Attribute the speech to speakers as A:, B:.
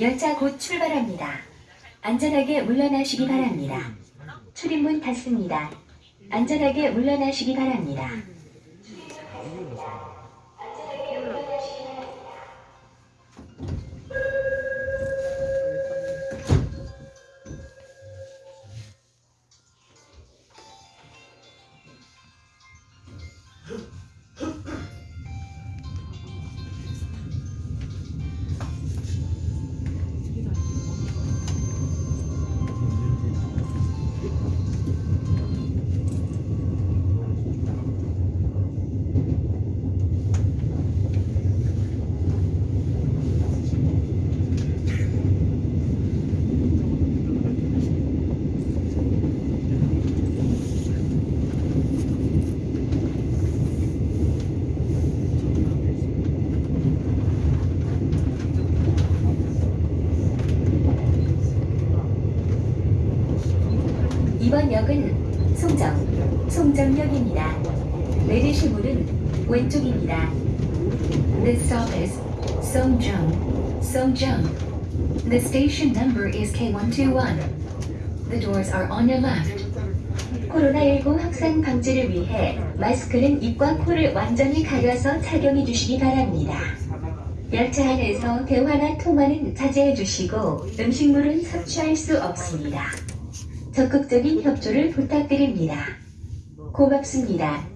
A: 열차 곧 출발합니다. 안전하게 물러나시기 바랍니다. 출입문 닫습니다. 안전하게 물러나시기 바랍니다. 이번 역은 송정, 송정역입니다. 내리실 문은 왼쪽입니다. This stop is Songjung, Songjung. The station number is K121. The doors are on your left. 코로나19 확산 방지를 위해 마스크는 입과 코를 완전히 가려서 착용해 주시기 바랍니다. 열차 안에서 대화나 통화는 자제해 주시고 음식물은 섭취할 수 없습니다. 적극적인 협조를 부탁드립니다. 고맙습니다.